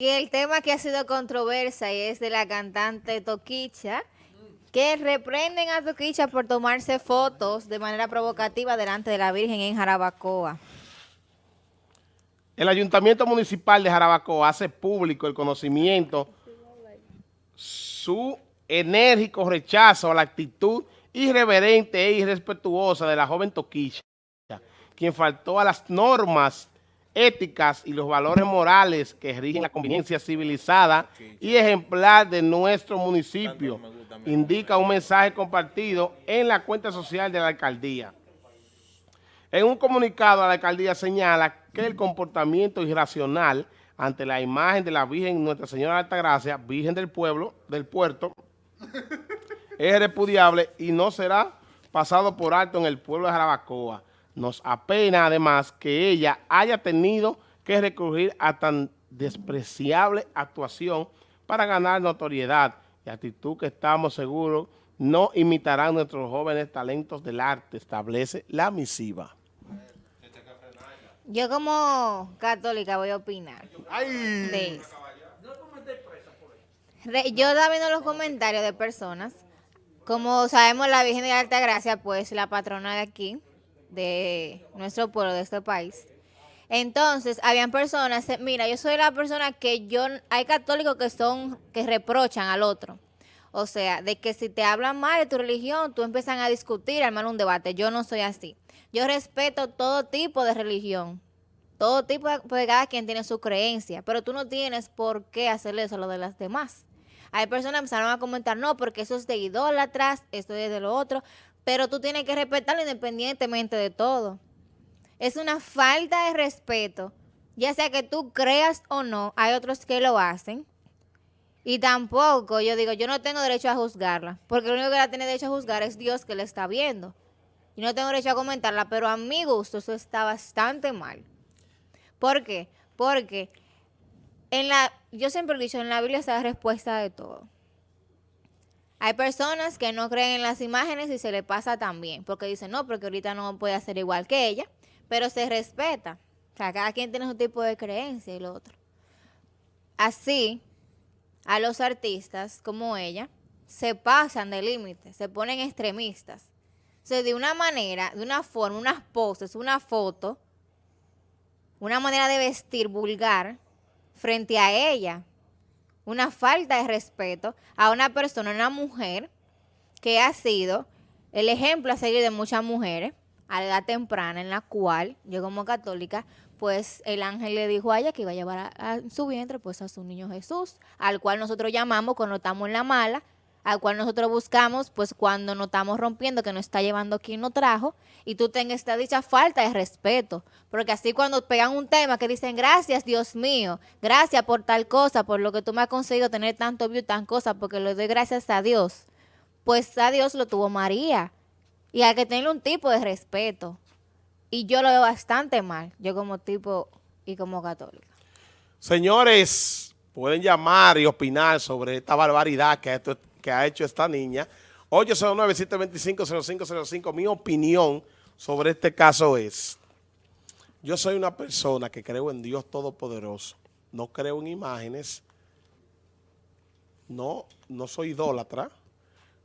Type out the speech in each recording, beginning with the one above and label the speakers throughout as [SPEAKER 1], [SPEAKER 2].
[SPEAKER 1] Y el tema que ha sido controversia es de la cantante Toquicha, que reprenden a Toquicha por tomarse fotos de manera provocativa delante de la Virgen en Jarabacoa.
[SPEAKER 2] El Ayuntamiento Municipal de Jarabacoa hace público el conocimiento, su enérgico rechazo a la actitud irreverente e irrespetuosa de la joven Toquicha, quien faltó a las normas éticas y los valores morales que rigen la convivencia civilizada y ejemplar de nuestro municipio, indica un mensaje compartido en la cuenta social de la alcaldía. En un comunicado, la alcaldía señala que el comportamiento irracional ante la imagen de la Virgen Nuestra Señora de Altagracia, Virgen del Pueblo, del Puerto, es repudiable y no será pasado por alto en el pueblo de Jarabacoa. Nos apena además que ella haya tenido que recurrir a tan despreciable actuación para ganar notoriedad. Y actitud que estamos seguros no imitarán nuestros jóvenes talentos del arte, establece la misiva.
[SPEAKER 1] Yo como católica voy a opinar. Yo estaba viendo los comentarios de personas, como sabemos la Virgen de Alta Gracia, pues la patrona de aquí, de nuestro pueblo, de este país. Entonces, habían personas, mira, yo soy la persona que yo, hay católicos que son, que reprochan al otro. O sea, de que si te hablan mal de tu religión, tú empiezan a discutir, armar un debate. Yo no soy así. Yo respeto todo tipo de religión. Todo tipo de, pues cada quien tiene su creencia. Pero tú no tienes por qué hacerle eso a lo de las demás. Hay personas que empezaron a comentar, no, porque eso es de idólatras, esto es de lo otro pero tú tienes que respetarlo independientemente de todo. Es una falta de respeto, ya sea que tú creas o no, hay otros que lo hacen. Y tampoco, yo digo, yo no tengo derecho a juzgarla, porque lo único que la tiene derecho a juzgar es Dios que la está viendo. Y no tengo derecho a comentarla, pero a mi gusto eso está bastante mal. ¿Por qué? Porque en la, yo siempre he dicho, en la Biblia está la respuesta de todo. Hay personas que no creen en las imágenes y se le pasa también, porque dicen, no, porque ahorita no puede hacer igual que ella, pero se respeta. O sea, cada quien tiene su tipo de creencia y lo otro. Así, a los artistas como ella, se pasan de límites, se ponen extremistas. O sea, de una manera, de una forma, unas poses, una foto, una manera de vestir vulgar frente a ella, una falta de respeto a una persona, una mujer, que ha sido el ejemplo a seguir de muchas mujeres a la edad temprana en la cual yo como católica, pues el ángel le dijo a ella que iba a llevar a, su vientre pues a su niño Jesús, al cual nosotros llamamos cuando estamos en la mala, al cual nosotros buscamos, pues cuando nos estamos rompiendo, que nos está llevando quien nos trajo, y tú tengas esta dicha falta de respeto. Porque así cuando pegan un tema que dicen, gracias Dios mío, gracias por tal cosa, por lo que tú me has conseguido tener tanto view, tan cosa, porque le doy gracias a Dios. Pues a Dios lo tuvo María. Y hay que tener un tipo de respeto. Y yo lo veo bastante mal, yo como tipo y como católica.
[SPEAKER 2] Señores, pueden llamar y opinar sobre esta barbaridad que esto que ha hecho esta niña. 809-725-0505. Mi opinión sobre este caso es, yo soy una persona que creo en Dios Todopoderoso. No creo en imágenes. No, no soy idólatra,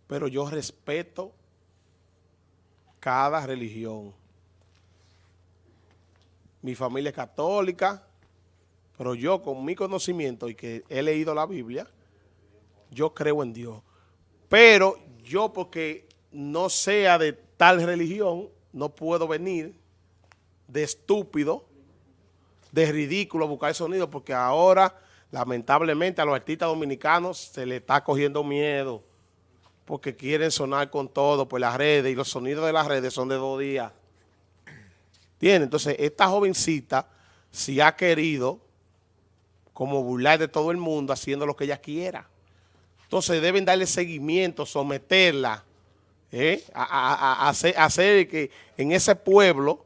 [SPEAKER 2] pero yo respeto cada religión. Mi familia es católica, pero yo con mi conocimiento y que he leído la Biblia, yo creo en Dios. Pero yo porque no sea de tal religión, no puedo venir de estúpido, de ridículo a buscar sonido, porque ahora, lamentablemente, a los artistas dominicanos se le está cogiendo miedo, porque quieren sonar con todo por las redes, y los sonidos de las redes son de dos días. ¿Tiene? Entonces, esta jovencita, si ha querido, como burlar de todo el mundo, haciendo lo que ella quiera. Entonces deben darle seguimiento, someterla, ¿eh? a, hacer, que en ese pueblo,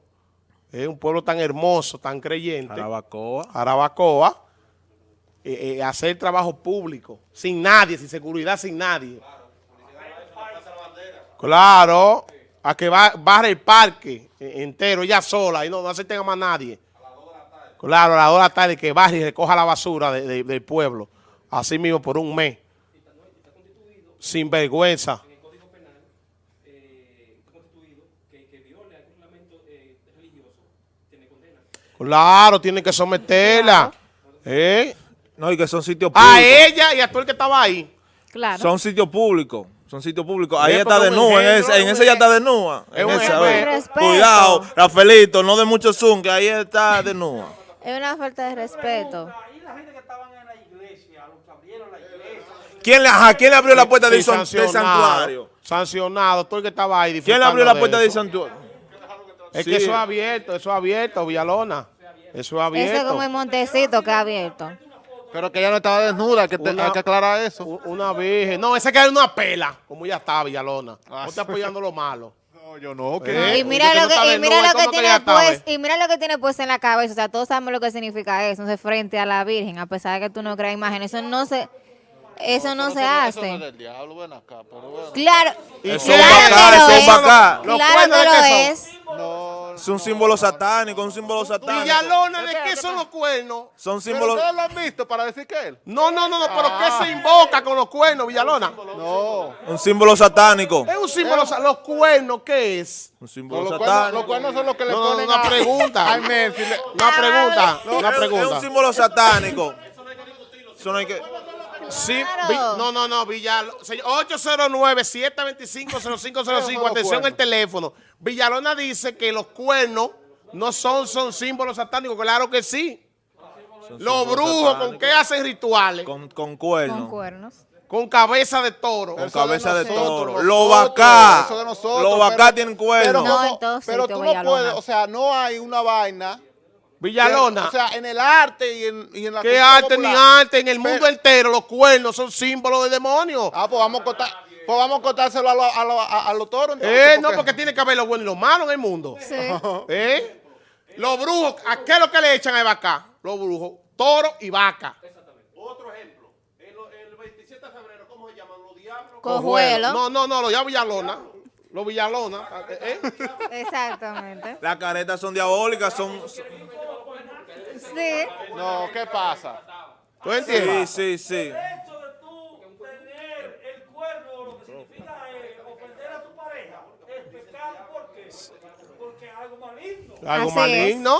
[SPEAKER 2] ¿eh? un pueblo tan hermoso, tan creyente,
[SPEAKER 3] Arabacoa,
[SPEAKER 2] Arabacoa eh, hacer trabajo público, sin nadie, sin seguridad, sin nadie. Claro, a que va, barre el parque entero, ella sola, y no, no acepten a más nadie. Claro, a la hora tarde que baje y recoja la basura de- de- del pueblo. Así mismo por un mes. Sin vergüenza. Claro, tienen que someterla. ¿Eh?
[SPEAKER 3] No, y que son sitios
[SPEAKER 2] A
[SPEAKER 3] públicos.
[SPEAKER 2] ella y a todo el que estaba ahí.
[SPEAKER 1] Claro.
[SPEAKER 3] Son sitios públicos. Son sitios públicos. Ahí
[SPEAKER 2] Es
[SPEAKER 3] está de nua. En ese, en ese ya está de nua.
[SPEAKER 2] Es
[SPEAKER 3] En a
[SPEAKER 1] de respeto.
[SPEAKER 3] Cuidado, Rafaelito, no de mucho zoom, que ahí está de nua.
[SPEAKER 1] Es una falta de respeto.
[SPEAKER 4] Ahí la gente que estaban en la iglesia, los que abrieron la iglesia.
[SPEAKER 3] ¿Quién le, ajá, ¿quién le abrió la puerta
[SPEAKER 2] Sí,
[SPEAKER 3] del, santuario?
[SPEAKER 2] Sancionado, todo el que estaba ahí.
[SPEAKER 3] ¿Quién le abrió la puerta
[SPEAKER 2] de
[SPEAKER 3] del
[SPEAKER 2] eso.
[SPEAKER 3] santuario?
[SPEAKER 2] Es
[SPEAKER 3] Sí.
[SPEAKER 2] que eso es abierto, eso es abierto, Villalona. Eso es abierto.
[SPEAKER 1] Ese es como el Montecito que ha abierto.
[SPEAKER 5] Pero que ella no estaba desnuda, hay que, te-
[SPEAKER 2] Una-
[SPEAKER 5] hay que aclarar eso.
[SPEAKER 2] Una virgen. No, ese que era una pela, como ya está, Villalona. No está apoyando lo malo.
[SPEAKER 5] No, yo no,
[SPEAKER 1] No,
[SPEAKER 2] Eh,
[SPEAKER 1] y mira lo
[SPEAKER 2] no
[SPEAKER 1] que, y mira lo
[SPEAKER 2] ¿cómo
[SPEAKER 1] que tiene pues, y mira lo que tiene pues en la cabeza. O sea, todos sabemos lo que significa eso. Entonces, frente a la Virgen, a pesar de que tú no creas imagen, eso no se, eso no se
[SPEAKER 5] Eso no es
[SPEAKER 1] hace.
[SPEAKER 5] del diablo, ven acá, pero bueno.
[SPEAKER 1] Claro,
[SPEAKER 3] Eso
[SPEAKER 1] claro
[SPEAKER 3] es bacán,
[SPEAKER 1] que lo
[SPEAKER 3] eso es
[SPEAKER 1] es.
[SPEAKER 3] bacán.
[SPEAKER 2] Los
[SPEAKER 1] Claro
[SPEAKER 2] cuernos
[SPEAKER 1] que
[SPEAKER 2] de
[SPEAKER 1] lo
[SPEAKER 2] qué son.
[SPEAKER 1] es.
[SPEAKER 5] No,
[SPEAKER 3] Es un símbolo satánico, un símbolo satánico.
[SPEAKER 2] Villalona, ¿de qué son los cuernos?
[SPEAKER 3] Son símbolos.
[SPEAKER 5] ustedes lo han visto para decir que él.
[SPEAKER 2] No, no, no, no, pero
[SPEAKER 5] Ah.
[SPEAKER 2] ¿qué se invoca con los cuernos, Villalona?
[SPEAKER 5] No.
[SPEAKER 3] Un símbolo satánico.
[SPEAKER 2] Es un símbolo, o sea, los cuernos, ¿qué es?
[SPEAKER 3] Un símbolo satánico.
[SPEAKER 5] los cuernos son los que le
[SPEAKER 2] No, no,
[SPEAKER 5] ponen
[SPEAKER 2] una
[SPEAKER 5] a-
[SPEAKER 2] pregunta.
[SPEAKER 5] Messi.
[SPEAKER 2] Una pregunta, una
[SPEAKER 3] es- Es un
[SPEAKER 2] pregunta.
[SPEAKER 3] símbolo satánico. Eso no hay que.
[SPEAKER 2] Sí,
[SPEAKER 1] Claro.
[SPEAKER 2] Vi- no, no, no, Villalona. 809-725-0505, atención el teléfono. Villalona dice que los cuernos no son, son símbolos satánicos, claro que sí.
[SPEAKER 3] son
[SPEAKER 2] Los
[SPEAKER 3] símbolos
[SPEAKER 2] brujos, ¿con
[SPEAKER 3] satánicos.
[SPEAKER 2] qué hacen rituales?
[SPEAKER 3] Con, con
[SPEAKER 1] Con
[SPEAKER 3] cuernos.
[SPEAKER 1] cuernos.
[SPEAKER 2] Con cabeza de toro.
[SPEAKER 3] Con cabeza de
[SPEAKER 5] nosotros,
[SPEAKER 3] toro. Los vacá. Los vacá
[SPEAKER 5] pero-
[SPEAKER 3] tienen
[SPEAKER 5] Pero,
[SPEAKER 3] cuernos.
[SPEAKER 1] No,
[SPEAKER 5] como- pero tú no puedes, o sea, no hay una vaina.
[SPEAKER 2] Villalona.
[SPEAKER 5] O sea, en el arte y en, y en la
[SPEAKER 2] ¿Qué arte ni arte? En el mundo
[SPEAKER 5] Pero-
[SPEAKER 2] entero los cuernos son símbolos de demonios.
[SPEAKER 5] Ah, pues vamos a cortar, pues vamos a cortárselo a, lo- a, lo- a- a los toros. entonces,
[SPEAKER 2] Eh, no, porque tiene que haber lo bueno y lo malo en el mundo.
[SPEAKER 1] Sí.
[SPEAKER 2] ¿Eh? Los brujos, ¿a qué es lo que le echan a vaca? Los brujos, toro y vaca. Otro ejemplo. El, 27 de febrero, ¿cómo se llaman los diablos?
[SPEAKER 1] Cojuelo.
[SPEAKER 2] No, no, no, los ya Villalona. Los Villalona. ¿eh?
[SPEAKER 1] Exactamente.
[SPEAKER 3] Las caretas son diabólicas, son.
[SPEAKER 1] Sí.
[SPEAKER 5] No, ¿qué pasa?
[SPEAKER 2] ¿Tú
[SPEAKER 3] Sí,
[SPEAKER 2] entiendes?
[SPEAKER 3] sí, sí.
[SPEAKER 4] El hecho de tú tener el cuerno, lo que significa ofender a tu pareja, es pecado. ¿Por qué? Porque es algo maligno.
[SPEAKER 2] Algo
[SPEAKER 1] Así
[SPEAKER 2] maligno.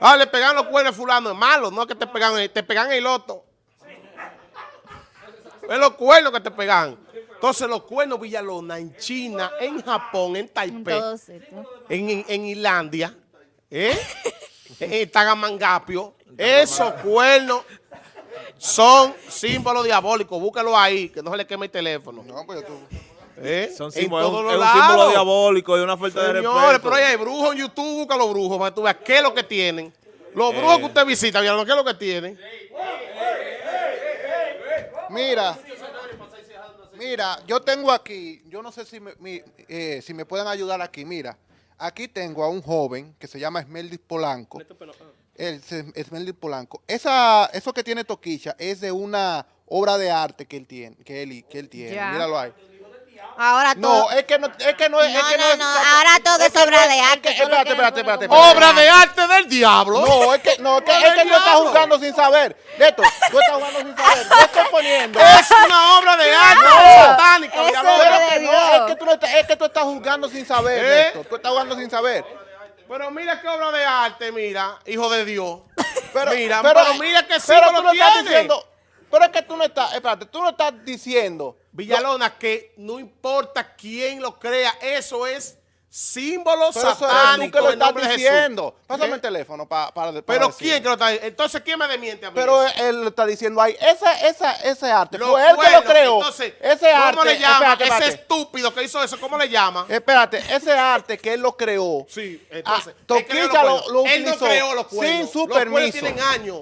[SPEAKER 2] Ah, le pegan los cuernos a fulano, es malo, no es que te pegan, te pegan el loto. Es los cuernos que te pegan. Entonces los cuernos Villalona en China, en Japón, en Taipei, en, en, en Islandia, ¿eh? En Tagamangapio, esos cuernos son símbolos diabólicos. Búscalo ahí, que no se le queme el teléfono.
[SPEAKER 5] No, pues tú.
[SPEAKER 2] ¿eh?
[SPEAKER 3] Son
[SPEAKER 2] en
[SPEAKER 3] símbolos,
[SPEAKER 2] todos
[SPEAKER 3] es
[SPEAKER 2] los
[SPEAKER 3] un
[SPEAKER 2] lados.
[SPEAKER 3] símbolo diabólico y una falta de
[SPEAKER 2] Señores,
[SPEAKER 3] respeto.
[SPEAKER 2] pero ahí hay brujos en YouTube, busca los brujos para que tú veas qué es lo que tienen. Los brujos que usted visita, Villalona, ¿qué es lo que tienen?
[SPEAKER 5] Mira, mira, yo tengo aquí, yo no sé si me, mi- eh, si me pueden ayudar aquí, mira, aquí tengo a un joven que se llama Esmeldis Polanco. Se- Esmeldis Polanco. Esa, eso que tiene Toquicha es de una obra de arte que él tiene, que él, que él tiene.
[SPEAKER 1] Ya.
[SPEAKER 5] Míralo ahí.
[SPEAKER 1] Ahora todo.
[SPEAKER 5] No, es que no, es que no es, es
[SPEAKER 1] No,
[SPEAKER 5] que
[SPEAKER 1] no,
[SPEAKER 5] es-
[SPEAKER 1] no, ahora todo es obra
[SPEAKER 5] no
[SPEAKER 1] de arte,
[SPEAKER 5] es que- espérate, espérate, espérate.
[SPEAKER 2] Obra de arte del diablo.
[SPEAKER 5] No, es que, no, es que, es que tú estás jugando sin saber. Neto, tú estás jugando sin saber. Yo estoy poniendo.
[SPEAKER 2] Es una obra de arte satánica.
[SPEAKER 1] Es
[SPEAKER 5] que tú, no estás, es que tú estás jugando sin saber,
[SPEAKER 2] ¿Eh?
[SPEAKER 5] Néstor. Tú estás jugando sin saber.
[SPEAKER 2] Pero mira qué obra de arte, mira, hijo de Dios.
[SPEAKER 5] Pero,
[SPEAKER 2] mira, pero, mira qué
[SPEAKER 5] pero tú no estás diciendo, pero es que tú no estás, espérate, tú no estás diciendo.
[SPEAKER 2] Villalona, que no importa quién lo crea, eso es símbolo
[SPEAKER 5] Pero eso eres tú
[SPEAKER 2] satánico
[SPEAKER 5] que lo
[SPEAKER 2] de
[SPEAKER 5] diciendo.
[SPEAKER 2] Jesús.
[SPEAKER 5] Pásame
[SPEAKER 2] ¿Eh?
[SPEAKER 5] el teléfono para, para, para
[SPEAKER 2] Pero
[SPEAKER 5] decir.
[SPEAKER 2] quién que lo está Entonces, ¿quién me desmiente a mí?
[SPEAKER 5] Pero
[SPEAKER 2] eso?
[SPEAKER 5] él lo está diciendo ahí. Esa, esa, ese arte
[SPEAKER 2] Los
[SPEAKER 5] fue él que lo creó.
[SPEAKER 2] Entonces,
[SPEAKER 5] ese
[SPEAKER 2] ¿cómo
[SPEAKER 5] arte.
[SPEAKER 2] le llama?
[SPEAKER 5] Espérate,
[SPEAKER 2] Ese estúpido que hizo eso, ¿cómo le llama?
[SPEAKER 5] Espérate, ese arte que él lo creó.
[SPEAKER 2] Sí, entonces.
[SPEAKER 5] Ah,
[SPEAKER 2] creó los
[SPEAKER 5] Toquicha lo- lo
[SPEAKER 2] Él no
[SPEAKER 5] utilizó
[SPEAKER 2] creó los
[SPEAKER 5] sin
[SPEAKER 2] cuernos.
[SPEAKER 5] su
[SPEAKER 2] los
[SPEAKER 5] permiso.
[SPEAKER 2] tienen años.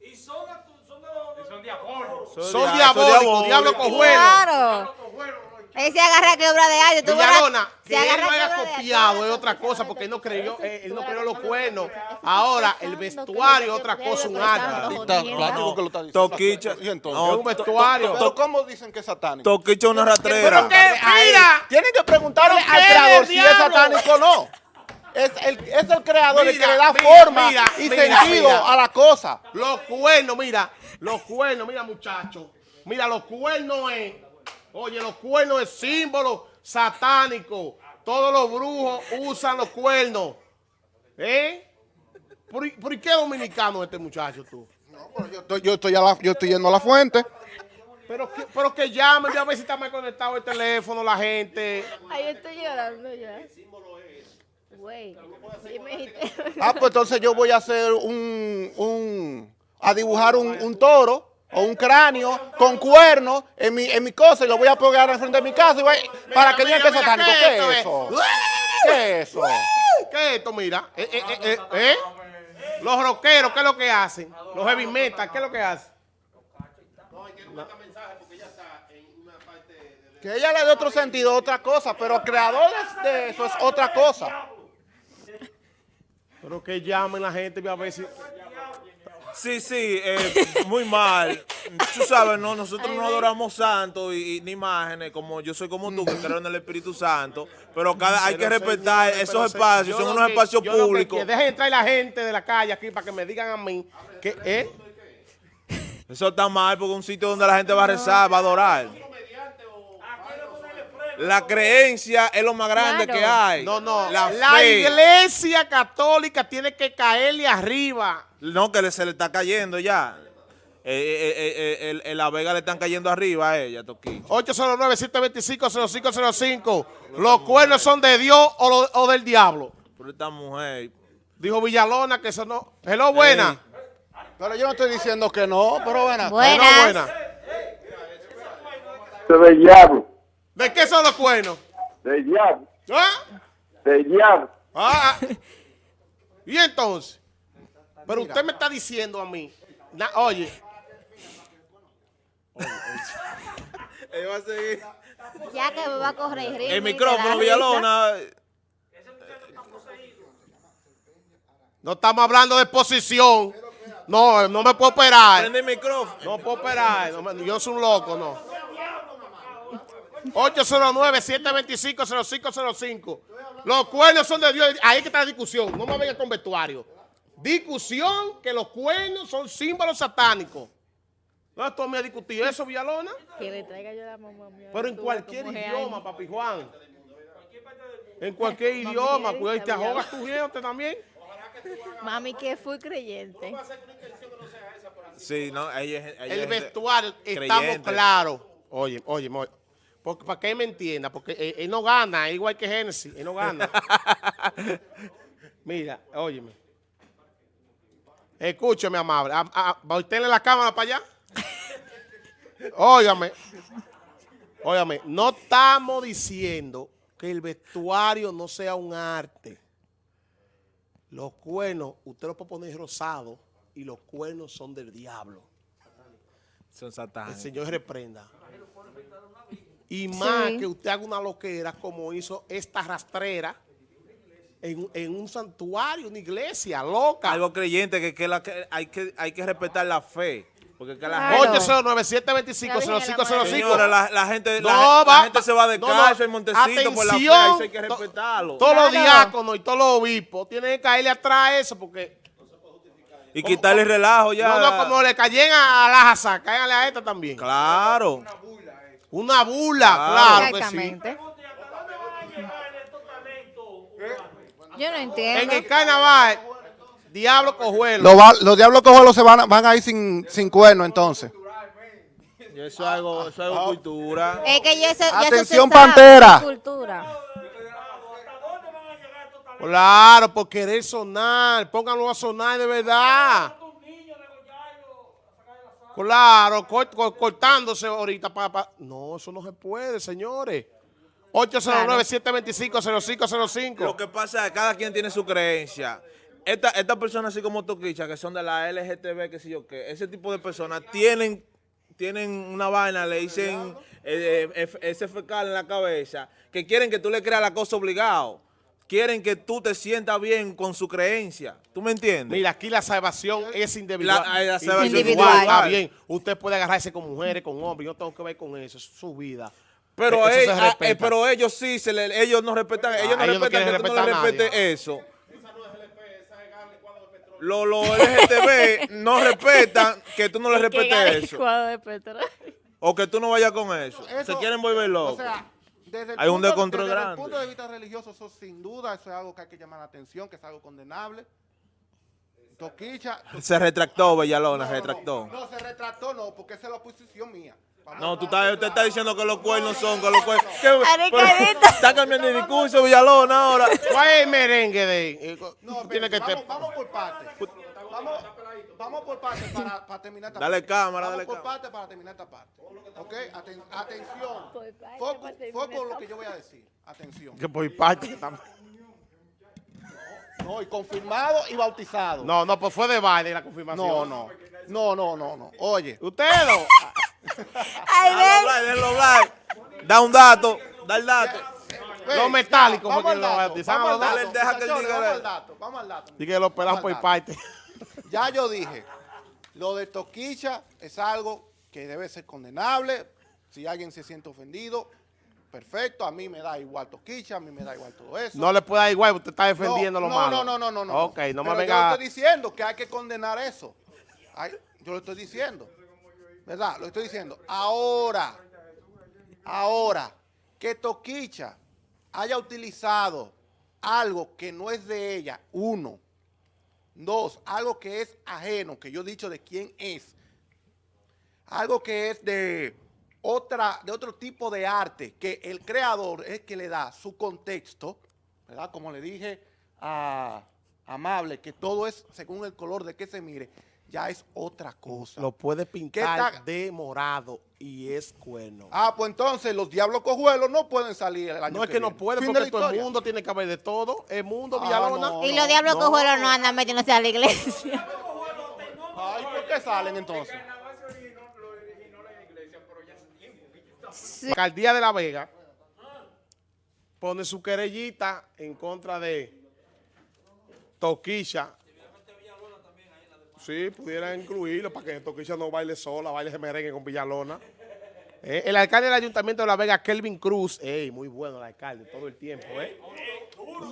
[SPEAKER 4] Y son, actu- son, de los, son diabólicos.
[SPEAKER 2] Son diabólicos, diablo cojuelo.
[SPEAKER 1] Claro. Él se agarra que obra de arte.
[SPEAKER 2] Villalona,
[SPEAKER 1] se
[SPEAKER 2] que él
[SPEAKER 1] que
[SPEAKER 2] haya copiado es otra cosa, porque él no creyó, él no creó los cuernos. Ahora, el vestuario es otra cosa, un arte.
[SPEAKER 5] Plástico que lo está diciendo.
[SPEAKER 3] Toquicha.
[SPEAKER 5] Y entonces.
[SPEAKER 3] No,
[SPEAKER 2] Es un vestuario.
[SPEAKER 5] Pero ¿cómo dicen que es satánico?
[SPEAKER 3] Toquicha es una
[SPEAKER 2] Pero
[SPEAKER 3] rastrera.
[SPEAKER 2] que, mira,
[SPEAKER 5] Tienen que preguntarle
[SPEAKER 2] ¿Pero
[SPEAKER 5] al creador si es satánico o no. es el, es el creador el que
[SPEAKER 2] Mira,
[SPEAKER 5] le da
[SPEAKER 2] mira,
[SPEAKER 5] forma
[SPEAKER 2] mira,
[SPEAKER 5] y
[SPEAKER 2] mira,
[SPEAKER 5] sentido
[SPEAKER 2] mira.
[SPEAKER 5] a la cosa.
[SPEAKER 2] Los cuernos, mira, los cuernos, mira muchachos, mira, los cuernos es, oye, los cuernos es símbolo satánico. Todos los brujos usan los cuernos. ¿Eh? ¿Por, qué dominicano es este muchacho tú?
[SPEAKER 5] No, pero yo, estoy, yo, estoy a la- yo estoy yendo a la fuente.
[SPEAKER 2] Pero que, pero que llame, voy a ver si está mal conectado el teléfono, la gente.
[SPEAKER 1] Ay, yo estoy llorando ya. Güey.
[SPEAKER 5] Ah, pues entonces yo voy a hacer un, un a dibujar un, un toro o un cráneo con cuernos en mi, en mi cosa y lo voy a pegar enfrente de mi casa y voy- para que digan que es satánico.
[SPEAKER 2] ¿qué
[SPEAKER 5] ¿Qué
[SPEAKER 2] esto
[SPEAKER 5] es
[SPEAKER 2] es?
[SPEAKER 5] eso? ¿Qué es eso?
[SPEAKER 2] ¿Qué es esto? Mira, eh, eh, eh, eh, ¿eh? Los rockeros, ¿qué es lo que hacen? Los heavy metal, ¿qué es lo que hacen?
[SPEAKER 5] Que ella le dé otro sentido, otra cosa, pero creadores de eso es otra cosa.
[SPEAKER 2] Pero que llamen la gente, voy a ver si...
[SPEAKER 3] Sí, sí, eh, muy mal. Tú sabes, no, nosotros no adoramos santos y, y ni imágenes, como yo soy como tú, que creo en el Espíritu Santo, pero cada hay que
[SPEAKER 2] Pero,
[SPEAKER 3] respetar esos espacios, son unos
[SPEAKER 2] que-
[SPEAKER 3] espacios públicos.
[SPEAKER 2] Dejen entrar la gente de la calle aquí para que me digan a mí que, ¿eh?
[SPEAKER 3] Eso está mal porque es un sitio donde la gente va a rezar, va a adorar. La creencia es lo más grande
[SPEAKER 1] Claro.
[SPEAKER 3] que hay.
[SPEAKER 2] No, no.
[SPEAKER 3] La,
[SPEAKER 2] iglesia católica tiene que caerle arriba.
[SPEAKER 3] No, que le- se le está cayendo ya. Eh, eh, eh, eh, el- el- la Vega le están cayendo arriba a ella, Toquín.
[SPEAKER 2] 809-725-0505. Los cuernos son de Dios o, lo- o del diablo.
[SPEAKER 3] Pero esta mujer.
[SPEAKER 2] Dijo Villalona que eso no. Hello, buena.
[SPEAKER 5] Pero yo no estoy diciendo que no, pero.
[SPEAKER 2] Hello,
[SPEAKER 1] Buenas.
[SPEAKER 2] buena.
[SPEAKER 6] del diablo,
[SPEAKER 2] ¿De qué son los cuernos?
[SPEAKER 6] del diablo,
[SPEAKER 2] ¿Ah?
[SPEAKER 6] del diablo.
[SPEAKER 2] Ah. Y entonces, pero usted me está diciendo a mí, na- oye,
[SPEAKER 3] Ella va a seguir.
[SPEAKER 1] Ya que me va a correr
[SPEAKER 3] El micrófono, Villalona.
[SPEAKER 2] no estamos hablando de posición. No, no me puedo operar.
[SPEAKER 3] Prende el micrófono.
[SPEAKER 2] No puedo operar. no yo soy un loco, no. 809-725-0505. Los cuernos son de Dios. Ahí que está la discusión. No me venga con vestuario. Discusión que los cuernos son símbolos satánicos. ¿No tú me has discutido eso, Villalona?
[SPEAKER 1] Que le traiga yo la mamá mía.
[SPEAKER 2] Pero en cualquier idioma, papi Juan. En cualquier idioma,
[SPEAKER 1] Mami,
[SPEAKER 2] cuidado, y te ahogas tu gente también.
[SPEAKER 1] Mami, que fui creyente.
[SPEAKER 3] Sí, no, ella, es- ella
[SPEAKER 2] El vestuario, estamos claros. Oye, oye, oye, porque, para que él me entienda, porque él, él no gana, igual que Genesis, él no gana. Mira, óyeme. Escúcheme, amable. A, a, ¿Va a usted en la cámara para allá? Óigame. Óigame, no estamos diciendo que el vestuario no sea un arte. Los cuernos, usted los puede poner rosado y los cuernos son del diablo.
[SPEAKER 3] Son
[SPEAKER 2] El
[SPEAKER 3] satánicos.
[SPEAKER 2] Señor reprenda. Y más
[SPEAKER 1] Sí.
[SPEAKER 2] que usted haga una loquera como hizo esta rastrera en, en un santuario, una iglesia loca.
[SPEAKER 3] Algo creyente que, que, la, que hay que hay que respetar la fe. Porque que la
[SPEAKER 1] Claro.
[SPEAKER 3] gente.
[SPEAKER 2] 809-725-0505.
[SPEAKER 3] Señora, la, la gente,
[SPEAKER 2] No,
[SPEAKER 3] la, la
[SPEAKER 2] va-
[SPEAKER 3] gente se va de
[SPEAKER 2] no,
[SPEAKER 3] en Montecito por la fe,
[SPEAKER 2] Atención.
[SPEAKER 3] eso hay que
[SPEAKER 2] To-
[SPEAKER 3] respetarlo.
[SPEAKER 2] Todos los diáconos y todos los obispos tienen que caerle atrás a eso porque...
[SPEAKER 3] y quitarle relajo ya.
[SPEAKER 2] No, no, como le cayen a, a la cáiganle a esta también.
[SPEAKER 3] Claro.
[SPEAKER 2] Una bula,
[SPEAKER 3] Claro.
[SPEAKER 2] claro, que sí.
[SPEAKER 1] Exactamente.
[SPEAKER 4] ¿Hasta dónde van a llegar estos talentos humanos?
[SPEAKER 1] Yo no
[SPEAKER 2] En
[SPEAKER 1] entiendo.
[SPEAKER 2] el carnaval, diablo cojuelo.
[SPEAKER 5] Los, va- los diablos cojuelos se van, a- van a ir sin, sin cuerno entonces.
[SPEAKER 3] Y Eso es algo, eso es algo cultura.
[SPEAKER 1] Es que ya eso, ya eso se
[SPEAKER 5] Atención,
[SPEAKER 1] sabe,
[SPEAKER 5] Pantera.
[SPEAKER 1] es Cultura.
[SPEAKER 4] ¿Hasta dónde van a llegar estos talentos?
[SPEAKER 2] Claro, por querer sonar. Pónganlo a sonar de verdad. Claro, cort- cort- cortándose ahorita. Pa, pa- No, eso no se puede, señores. 809-725-0505.
[SPEAKER 3] Lo que pasa es que cada quien tiene su creencia. Esta- Estas personas así como Toquicha, que son de la LGTB, que sé yo qué, ese tipo de personas tienen, tienen una vaina, le dicen eh, eh, ese fecal en la cabeza, que quieren que tú le creas la cosa obligado. Quieren que tú te sientas bien con su creencia. ¿Tú me entiendes?
[SPEAKER 2] Mira, aquí la salvación es individual.
[SPEAKER 3] La- la salvación
[SPEAKER 1] Individual.
[SPEAKER 2] Está bien. Usted puede agarrarse con mujeres, con hombres. Yo no tengo que ver con eso. Es su vida.
[SPEAKER 3] Pero,
[SPEAKER 2] Eso se
[SPEAKER 3] ah, eh,
[SPEAKER 2] respeta.
[SPEAKER 3] pero ellos sí, se le- ellos no respetan, ellos no
[SPEAKER 2] ellos no
[SPEAKER 3] respetan
[SPEAKER 2] quieren
[SPEAKER 3] que tú no le
[SPEAKER 2] a
[SPEAKER 3] respetes eso. Los los LGTB no respetan que tú no le respetes eso.
[SPEAKER 1] de.
[SPEAKER 3] O que tú no vayas con eso. Se
[SPEAKER 5] Eso-
[SPEAKER 3] quieren volver
[SPEAKER 5] O
[SPEAKER 3] locos.
[SPEAKER 5] sea, desde el,
[SPEAKER 3] Hay un
[SPEAKER 5] punto,
[SPEAKER 3] descontrol
[SPEAKER 5] desde el
[SPEAKER 3] grande.
[SPEAKER 5] punto de vista religioso, eso sin duda, eso es algo que hay que llamar la atención, que es algo condenable. Toquicha.
[SPEAKER 3] se retractó, Villalona,
[SPEAKER 5] No, no,
[SPEAKER 3] retractó.
[SPEAKER 5] No, no, se retractó, no, porque esa es la posición mía. Vamos
[SPEAKER 3] No, tú estás, usted está diciendo que los cuernos son, que los cuernos. que-
[SPEAKER 1] Ricardito.
[SPEAKER 3] pero- Está cambiando de discurso, Villalona, ahora.
[SPEAKER 2] ¿Cuál es el merengue de eh,
[SPEAKER 5] No,
[SPEAKER 2] Tiene que
[SPEAKER 5] vamos,
[SPEAKER 2] ter-
[SPEAKER 5] vamos por partes. Vamos, vamos por partes para, para terminar esta
[SPEAKER 3] Dale
[SPEAKER 5] parte.
[SPEAKER 3] cámara,
[SPEAKER 5] vamos
[SPEAKER 3] dale
[SPEAKER 5] por
[SPEAKER 3] cámara.
[SPEAKER 5] partes para terminar esta parte. ¿Ok? Aten- atención. Foco, foco en lo que yo voy a decir. Atención.
[SPEAKER 2] que por parte que estamos-
[SPEAKER 5] No, y confirmado y bautizado.
[SPEAKER 2] No, no, pues fue de baile la confirmación.
[SPEAKER 5] no, no. No, no, no, no. Oye,
[SPEAKER 2] Ustedes no.
[SPEAKER 1] Ay, ven.
[SPEAKER 3] Da un dato, da el dato.
[SPEAKER 2] Los metálicos
[SPEAKER 5] vamos
[SPEAKER 2] fue
[SPEAKER 5] al
[SPEAKER 2] que lo bautizaron
[SPEAKER 5] vamos al dato, Vamos al dato, vamos al dato.
[SPEAKER 2] Dije que lo pelan
[SPEAKER 5] Vamos
[SPEAKER 2] por parte.
[SPEAKER 5] Ya yo dije, lo de Toquicha es algo que debe ser condenable. Si alguien se siente ofendido, perfecto. A mí me da igual Toquicha, a mí me da igual todo eso.
[SPEAKER 2] No le puede dar igual, usted está defendiendo
[SPEAKER 5] no,
[SPEAKER 2] lo
[SPEAKER 5] no,
[SPEAKER 2] malo.
[SPEAKER 5] No, no, no, no, no.
[SPEAKER 2] Ok, no me
[SPEAKER 5] Yo
[SPEAKER 2] venga.
[SPEAKER 5] le estoy diciendo que hay que condenar eso. Ay, yo lo estoy diciendo. ¿Verdad? Lo estoy diciendo. Ahora, ahora, que Toquicha haya utilizado algo que no es de ella, uno. Dos, algo que es ajeno, que yo he dicho de quién es. Algo que es de otra, de otro tipo de arte, que el creador es que le da su contexto, ¿verdad? Como le dije a Amable, que todo es según el color de que se mire, ya es otra cosa.
[SPEAKER 2] Lo puede pintar de morado y es cuerno.
[SPEAKER 5] Ah, pues entonces los diablos cojuelos no pueden salir el año
[SPEAKER 2] no es que no
[SPEAKER 5] viene.
[SPEAKER 2] puede
[SPEAKER 5] Fin de
[SPEAKER 2] porque todo el mundo tiene que haber de todo. El mundo,
[SPEAKER 5] Ah,
[SPEAKER 2] Villalona.
[SPEAKER 5] no.
[SPEAKER 1] Y los diablos
[SPEAKER 2] no.
[SPEAKER 1] cojuelos no andan metiéndose a la iglesia.
[SPEAKER 5] Ay, ¿por qué salen entonces?
[SPEAKER 2] La alcaldía de La Vega pone su querellita en contra de Toquilla. Sí, pudieran incluirlo para que Toquilla no baile sola, baile de merengue con Villalona. Eh, el alcalde del Ayuntamiento de La Vega, Kelvin Cruz, ey, muy bueno el alcalde todo el tiempo, ¿eh?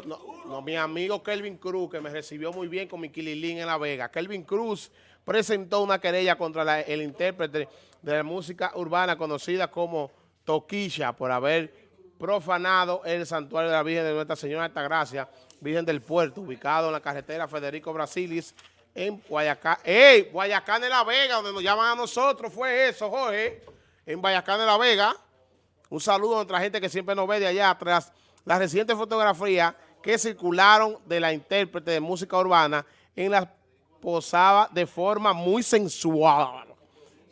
[SPEAKER 2] No, no, mi amigo Kelvin Cruz, que me recibió muy bien con mi Kililín en La Vega. Kelvin Cruz presentó una querella contra el intérprete de la música urbana conocida como Toquilla por haber profanado el santuario de la Virgen de Nuestra Señora de Altagracia, Virgen del Puerto, ubicado en la carretera Federico Brasilis, en Guayacán. ¡Ey! Guayacán de La Vega, donde nos llaman a nosotros, fue eso, Jorge. En Guayacán de La Vega. Un saludo a nuestra gente que siempre nos ve de allá atrás. Las recientes fotografías que circularon de la intérprete de música urbana en la posaba de forma muy sensual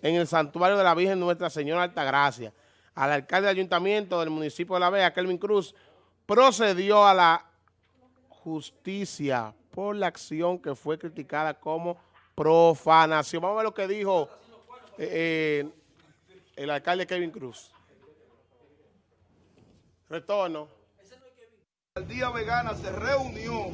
[SPEAKER 2] en el santuario de la Virgen Nuestra Señora Altagracia. Al alcalde del ayuntamiento del municipio de La Vega, Kelvin Cruz, procedió a la justicia por la acción que fue criticada como profanación. Vamos a ver lo que dijo eh, eh, el alcalde Kevin Cruz. Retorno.
[SPEAKER 7] La alcaldía vegana se reunió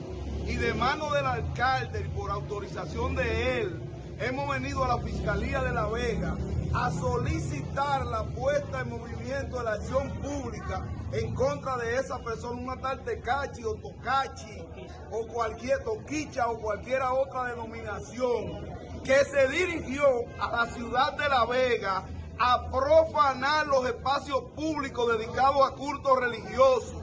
[SPEAKER 7] y de mano del alcalde por autorización de él, hemos venido a la Fiscalía de La Vega a solicitar la puesta en movimiento de la acción pública en contra de esa persona, una tal Tecachi o Tocachi o cualquier Toquicha o cualquiera otra denominación que se dirigió a la ciudad de La Vega a profanar los espacios públicos dedicados a cultos religiosos.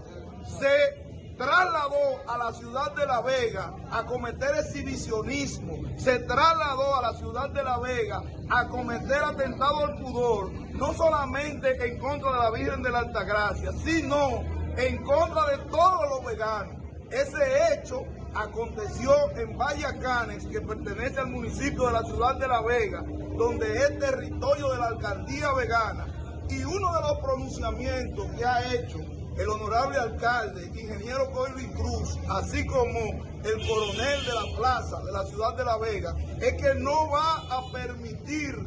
[SPEAKER 7] Se trasladó a la ciudad de La Vega a cometer exhibicionismo, se trasladó a la ciudad de La Vega a cometer atentado al pudor, no solamente en contra de la Virgen de la Altagracia, sino en contra de todos los veganos. Ese hecho aconteció en Vallacanes, que pertenece al municipio de la ciudad de La Vega, donde es territorio de la alcaldía vegana. Y uno de los pronunciamientos que ha hecho el honorable alcalde, ingeniero Colvin Cruz, así como el coronel de la plaza de la ciudad de La Vega, es que no va a permitir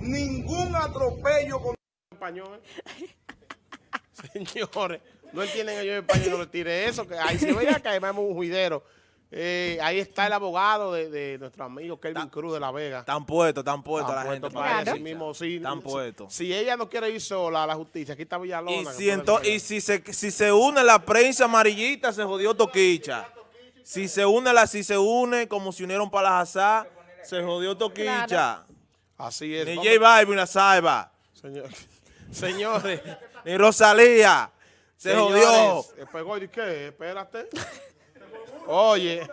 [SPEAKER 7] ningún atropello con
[SPEAKER 2] español. Señores, no entienden ellos español, no le tire eso, que ahí se veía que además es un juidero. Eh, ahí está el abogado de, de nuestro amigo Kelvin Cruz de La Vega.
[SPEAKER 3] Están puestos, están puestos la gente. para eso
[SPEAKER 2] mismo. Si,
[SPEAKER 3] Están
[SPEAKER 2] si-
[SPEAKER 3] puestos.
[SPEAKER 2] Si, ella no quiere ir sola a la justicia, aquí está Villalona.
[SPEAKER 3] Y si,
[SPEAKER 2] puede
[SPEAKER 3] ento-
[SPEAKER 2] ser.
[SPEAKER 3] y si se, si se une la prensa amarillita, se jodió Toquicha. Si se une la, si se une como se unieron para la Hazá, se jodió Toquicha.
[SPEAKER 2] Así es.
[SPEAKER 3] Ni J Balvin la Saiba,
[SPEAKER 2] Señor- señores.
[SPEAKER 3] ni Rosalía. Se jodió.
[SPEAKER 2] señores, pues, oye, ¿qué? Espérate. Oye.